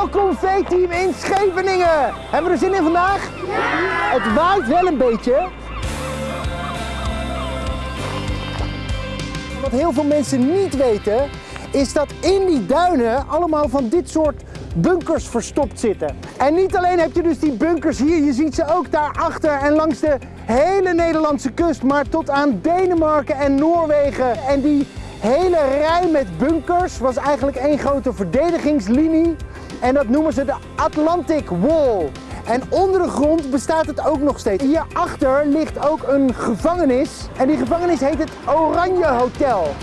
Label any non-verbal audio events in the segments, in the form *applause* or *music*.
Welkom V-team in Scheveningen. Hebben we er zin in vandaag? Ja! Het waait wel een beetje. Wat heel veel mensen niet weten, is dat in die duinen allemaal van dit soort bunkers verstopt zitten. En niet alleen heb je dus die bunkers hier, je ziet ze ook daarachter en langs de hele Nederlandse kust, maar tot aan Denemarken en Noorwegen. En die hele rij met bunkers was eigenlijk één grote verdedigingslinie. En dat noemen ze de Atlantic Wall. En onder de grond bestaat het ook nog steeds. Hierachter ligt ook een gevangenis. En die gevangenis heet het Oranje Hotel.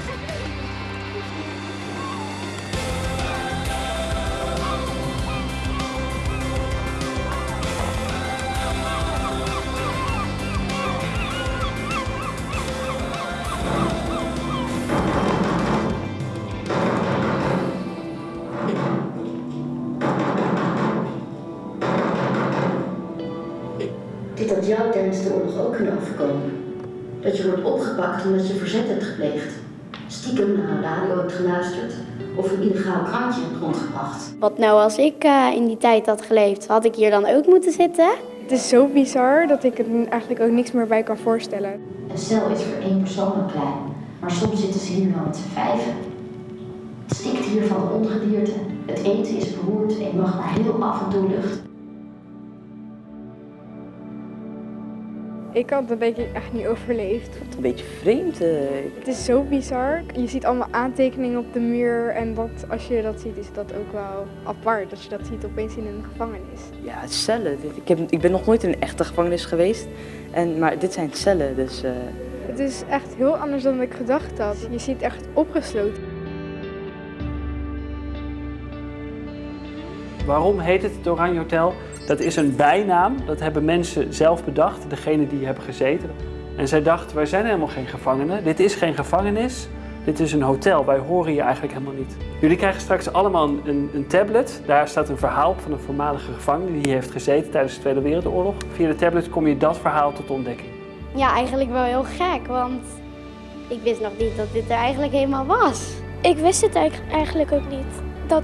Dit had jou tijdens de oorlog ook kunnen overkomen. Dat je wordt opgepakt omdat je verzet hebt gepleegd. Stiekem naar een radio hebt geluisterd of een illegaal krantje hebt rondgebracht. Wat nou als ik eh, in die tijd had geleefd, had ik hier dan ook moeten zitten? Het is zo bizar dat ik er eigenlijk ook niks meer bij kan voorstellen. Een cel is voor één persoon al klein, maar soms zitten ze hier wel met z'n vijven. Het stikt hier van de ongedierte, het eten is beroerd en je mag maar heel af en toe lucht. Ik had het denk ik echt niet overleefd. Een beetje vreemd. eh. Het is zo bizar. Je ziet allemaal aantekeningen op de muur en dat, als je dat ziet is dat ook wel apart. Dat je dat ziet opeens in een gevangenis. Ja, cellen. Ik, heb, ik ben nog nooit in een echte gevangenis geweest. En, maar dit zijn cellen, dus... eh, Het is echt heel anders dan ik gedacht had. Je ziet echt opgesloten. Waarom heet het het Oranje Hotel? Dat is een bijnaam, dat hebben mensen zelf bedacht, degene die hebben gezeten. En zij dachten, wij zijn helemaal geen gevangenen. Dit is geen gevangenis, dit is een hotel. Wij horen hier eigenlijk helemaal niet. Jullie krijgen straks allemaal een, een, tablet. Daar staat een verhaal van een voormalige gevangene die hier heeft gezeten tijdens de Tweede Wereldoorlog. Via de tablet kom je dat verhaal tot ontdekking. Ja, eigenlijk wel heel gek, want ik wist nog niet dat dit er eigenlijk helemaal was. Ik wist het eigenlijk- eigenlijk ook niet. Dat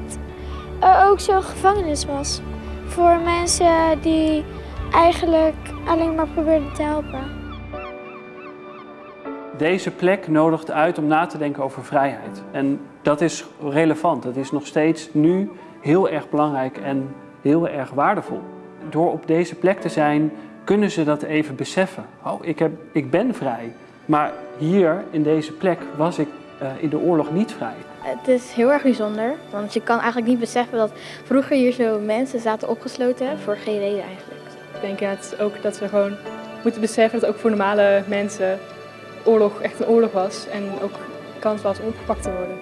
er ook zo'n gevangenis was. Voor mensen die eigenlijk alleen maar probeerden te helpen. Deze plek nodigt uit om na te denken over vrijheid. En dat is relevant. Dat is nog steeds nu heel erg belangrijk en heel erg waardevol. Door op deze plek te zijn, kunnen ze dat even beseffen. Oh, ik, heb, ik ben vrij. Maar hier, in deze plek, was ik in de oorlog niet vrij. Het is heel erg bijzonder, want je kan eigenlijk niet beseffen dat vroeger hier zo mensen zaten opgesloten voor geen reden eigenlijk. Ik denk ja, het is ook dat we gewoon moeten beseffen dat ook voor normale mensen oorlog echt een oorlog was en ook kans was om opgepakt te worden.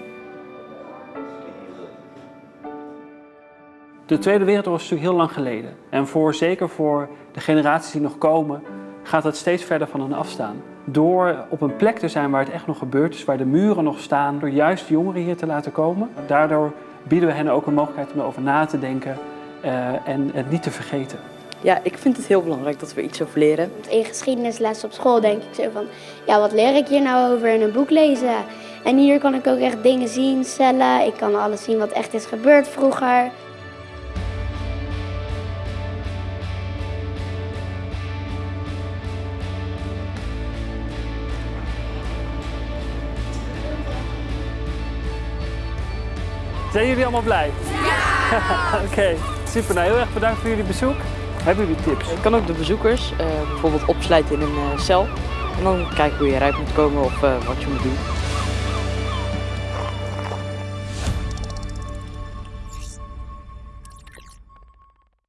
De Tweede Wereldoorlog is natuurlijk heel lang geleden. En voor, zeker voor de generaties die nog komen, gaat dat steeds verder van hen afstaan. Door op een plek te zijn waar het echt nog gebeurd is, waar de muren nog staan, door juist jongeren hier te laten komen. Daardoor bieden we hen ook een mogelijkheid om erover na te denken eh, en het niet te vergeten. ja, ik vind het heel belangrijk dat we iets over leren. In geschiedenisles op school denk ik zo van, ja wat leer ik hier nou over in een boek lezen? En hier kan ik ook echt dingen zien, cellen, ik kan alles zien wat echt is gebeurd vroeger. Zijn jullie allemaal blij? Ja! *laughs* Oké, super. Nou, heel erg bedankt voor jullie bezoek. Hebben jullie tips? Je kan ook de bezoekers eh, bijvoorbeeld opsluiten in een eh, cel. En dan kijken hoe je eruit moet komen of eh, wat je moet doen.